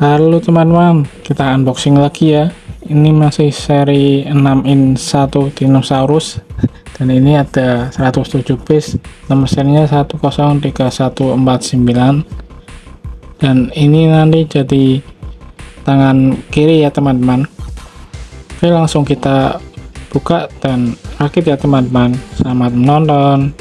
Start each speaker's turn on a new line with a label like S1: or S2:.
S1: Halo teman-teman, kita unboxing lagi ya. Ini masih seri 6 in 1 dinosaurus dan ini ada 107 piece. Nomor serinya 103149 dan ini nanti jadi tangan kiri ya teman-teman. Oke, langsung kita buka dan rakit ya teman-teman. Selamat menonton.